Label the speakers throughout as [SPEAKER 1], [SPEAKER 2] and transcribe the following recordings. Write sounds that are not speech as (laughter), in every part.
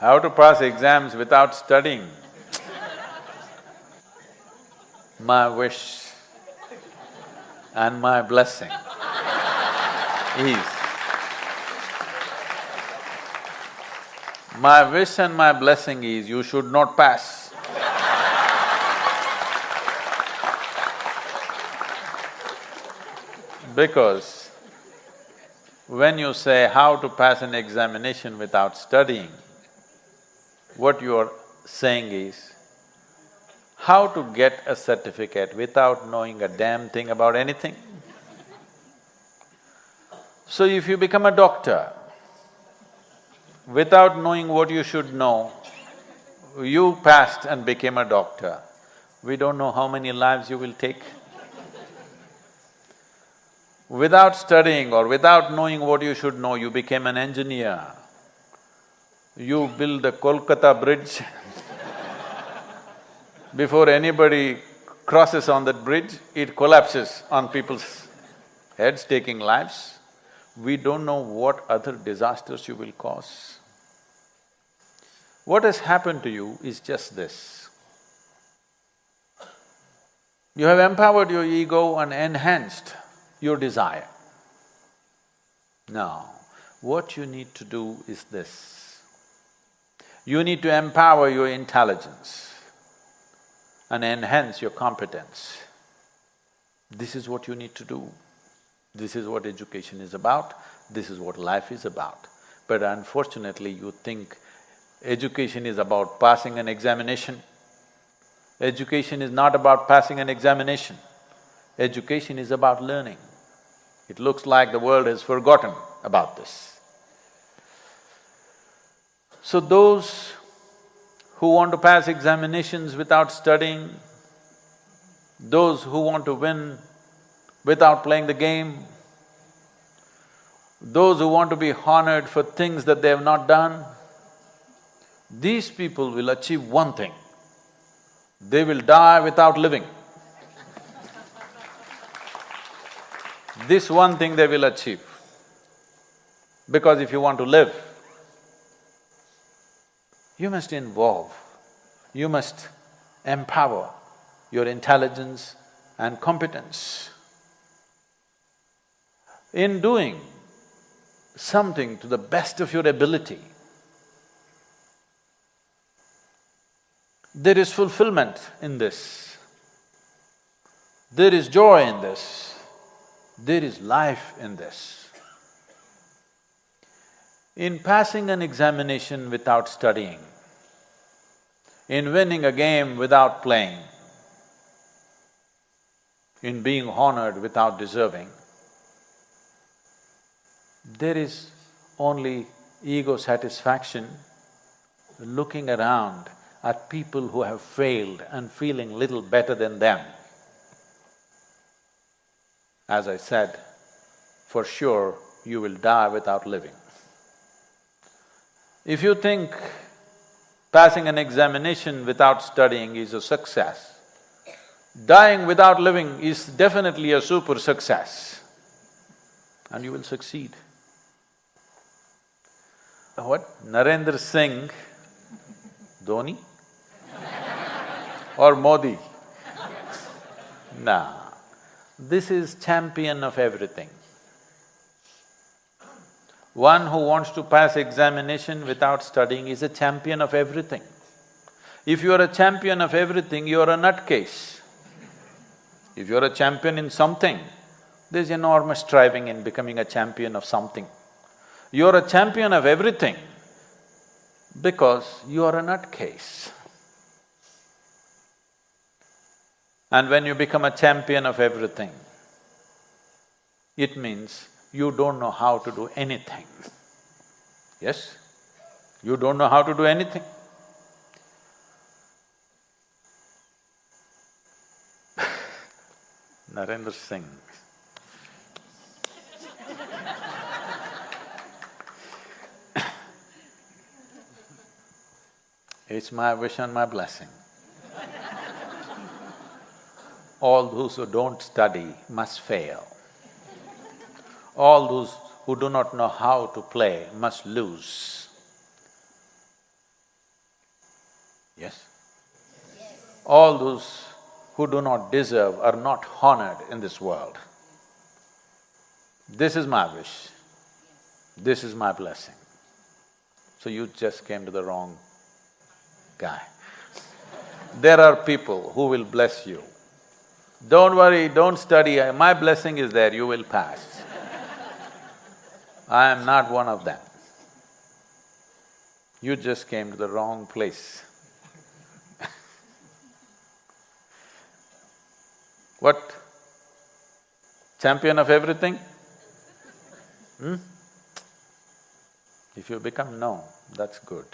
[SPEAKER 1] How to pass exams without studying? My wish and my blessing is my wish and my blessing is you should not pass. Because when you say how to pass an examination without studying, what you are saying is how to get a certificate without knowing a damn thing about anything. So if you become a doctor, without knowing what you should know, you passed and became a doctor, we don't know how many lives you will take. Without studying or without knowing what you should know, you became an engineer. You build the Kolkata bridge (laughs) before anybody crosses on that bridge, it collapses on people's heads, taking lives. We don't know what other disasters you will cause. What has happened to you is just this. You have empowered your ego and enhanced your desire. Now, what you need to do is this. You need to empower your intelligence and enhance your competence. This is what you need to do. This is what education is about, this is what life is about. But unfortunately, you think education is about passing an examination. Education is not about passing an examination. Education is about learning. It looks like the world has forgotten about this. So those who want to pass examinations without studying, those who want to win without playing the game, those who want to be honored for things that they have not done, these people will achieve one thing, they will die without living. This one thing they will achieve. Because if you want to live, you must involve, you must empower your intelligence and competence. In doing something to the best of your ability, there is fulfillment in this, there is joy in this, there is life in this. In passing an examination without studying, in winning a game without playing, in being honored without deserving, there is only ego satisfaction looking around at people who have failed and feeling little better than them. As I said, for sure you will die without living. If you think passing an examination without studying is a success, dying without living is definitely a super success and you will succeed. What? Narendra Singh, Dhoni or Modi? Nah, this is champion of everything. One who wants to pass examination without studying is a champion of everything. If you are a champion of everything, you are a nutcase. If you are a champion in something, there's enormous striving in becoming a champion of something. You are a champion of everything because you are a nutcase. And when you become a champion of everything, it means you don't know how to do anything. Yes? You don't know how to do anything. (laughs) Narendra Singh. (coughs) it's my wish and my blessing. All those who don't study must fail all those who do not know how to play must lose. Yes? All those who do not deserve are not honored in this world. This is my wish, this is my blessing. So you just came to the wrong guy. There are people who will bless you. Don't worry, don't study, my blessing is there, you will pass. I am not one of them. You just came to the wrong place. (laughs) what? Champion of everything? Hmm? If you become no, that's good.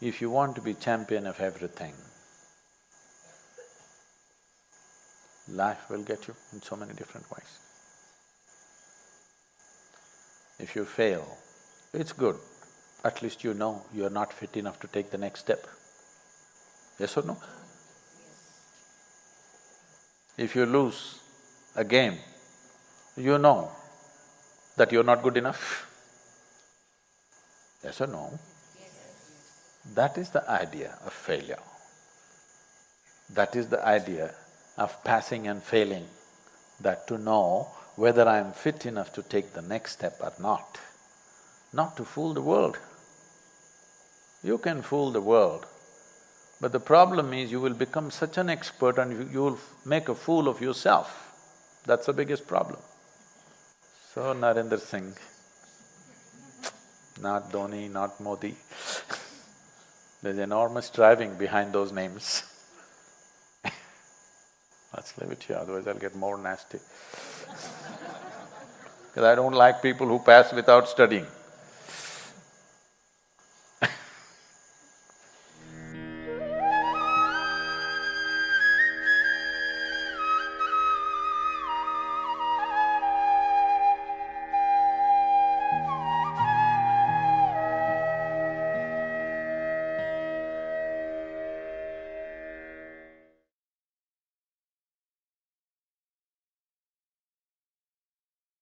[SPEAKER 1] If you want to be champion of everything, life will get you in so many different ways. If you fail, it's good, at least you know you're not fit enough to take the next step. Yes or no? If you lose a game, you know that you're not good enough. Yes or no? That is the idea of failure. That is the idea of passing and failing, that to know whether I'm fit enough to take the next step or not, not to fool the world. You can fool the world, but the problem is you will become such an expert and you, will make a fool of yourself. That's the biggest problem. So Narendra Singh, not Dhoni, not Modi, (laughs) there's enormous striving behind those names. Leave it here, otherwise I'll get more nasty. (laughs) Because I don't like people who pass without studying.